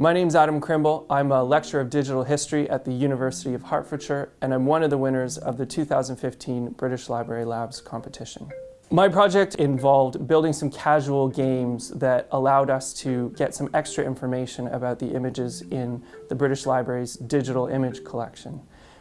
My name's Adam Crymble. I'm a lecturer of digital history at the University of Hertfordshire, and I'm one of the winners of the 2015 British Library Labs competition. My project involved building some casual games that allowed us to get some extra information about the images in the British Library's digital image collection.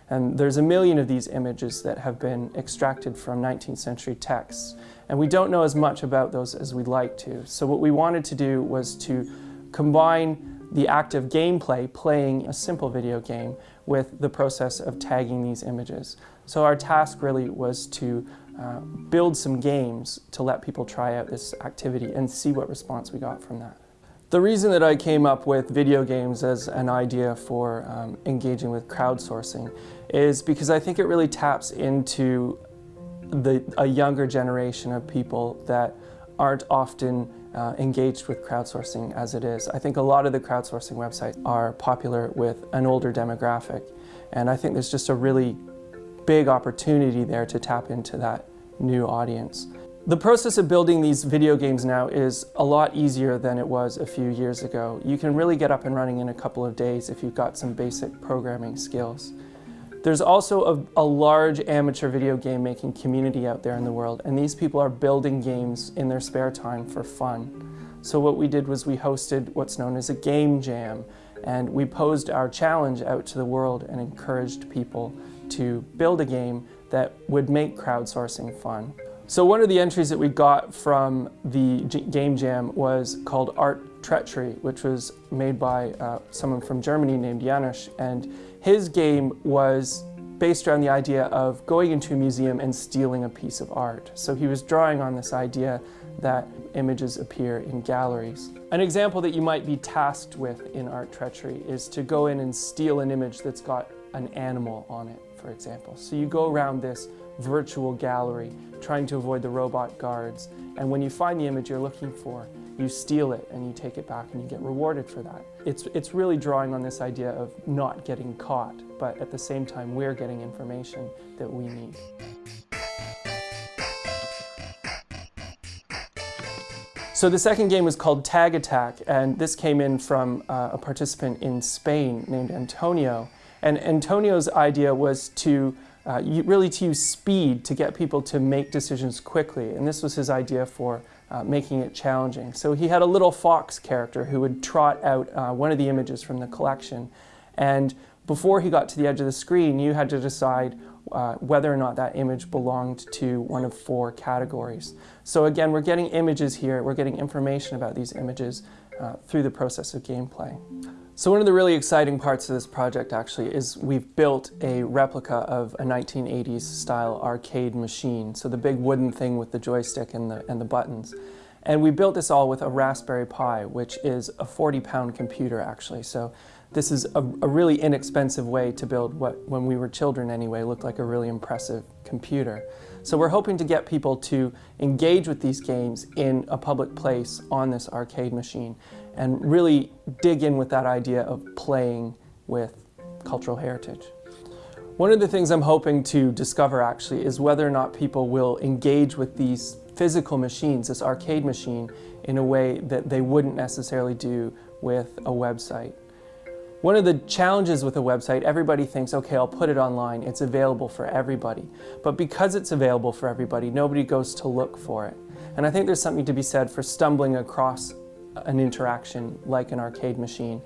And there's a million of these images that have been extracted from 19th century texts. And we don't know as much about those as we'd like to. So what we wanted to do was to combine the act of gameplay, playing a simple video game, with the process of tagging these images. So our task really was to uh, build some games to let people try out this activity and see what response we got from that. The reason that I came up with video games as an idea for um, engaging with crowdsourcing is because I think it really taps into the, a younger generation of people that aren't often uh, engaged with crowdsourcing as it is. I think a lot of the crowdsourcing websites are popular with an older demographic and I think there's just a really big opportunity there to tap into that new audience. The process of building these video games now is a lot easier than it was a few years ago. You can really get up and running in a couple of days if you've got some basic programming skills. There's also a, a, large amateur video game making community out there in the world and these people are building games in their spare time for fun. So what we did was we hosted what's known as a game jam and we posed our challenge out to the world and encouraged people to build a game that would make crowdsourcing fun. So one of the entries that we got from the Game Jam was called Art Treachery, which was made by uh, someone from Germany named Janusz. And his game was based around the idea of going into a museum and stealing a piece of art. So he was drawing on this idea that images appear in galleries. An example that you might be tasked with in Art Treachery is to go in and steal an image that's got an animal on it, for example. So you go around this virtual gallery, trying to avoid the robot guards. And when you find the image you're looking for, you steal it and you take it back and you get rewarded for that. It's, it's really drawing on this idea of not getting caught, but at the same time we're getting information that we need. So the second game was called Tag Attack, and this came in from uh, a participant in Spain named Antonio. And Antonio's idea was to uh, really to use speed to get people to make decisions quickly. And this was his idea for uh, making it challenging. So he had a little fox character who would trot out uh, one of the images from the collection. And before he got to the edge of the screen, you had to decide uh, whether or not that image belonged to one of four categories. So again, we're getting images here, we're getting information about these images uh, through the process of gameplay. So one of the really exciting parts of this project actually is we've built a replica of a 1980s style arcade machine. So the big wooden thing with the joystick and the, and the buttons. And we built this all with a Raspberry Pi, which is a 40 pound computer actually. So this is a, a, really inexpensive way to build what, when we were children anyway, looked like a really impressive computer. So we're hoping to get people to engage with these games in a public place on this arcade machine and really dig in with that idea of playing with cultural heritage. One of the things I'm hoping to discover actually is whether or not people will engage with these physical machines, this arcade machine, in a way that they wouldn't necessarily do with a website. One of the challenges with a website, everybody thinks, okay, I'll put it online, it's available for everybody. But because it's available for everybody, nobody goes to look for it. And I think there's something to be said for stumbling across an interaction like an arcade machine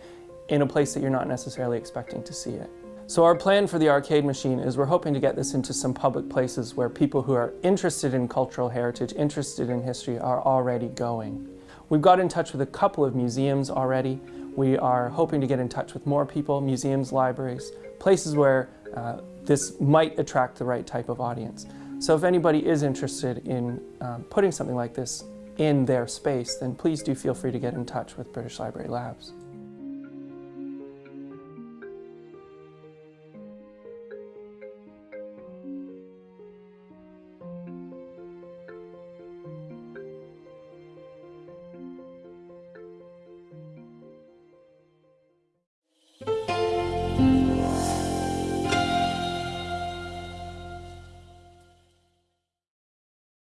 in a place that you're not necessarily expecting to see it. So our plan for the arcade machine is we're hoping to get this into some public places where people who are interested in cultural heritage, interested in history, are already going. We've got in touch with a couple of museums already. We are hoping to get in touch with more people, museums, libraries, places where uh, this might attract the right type of audience. So if anybody is interested in um, putting something like this in their space, then please do feel free to get in touch with British Library Labs.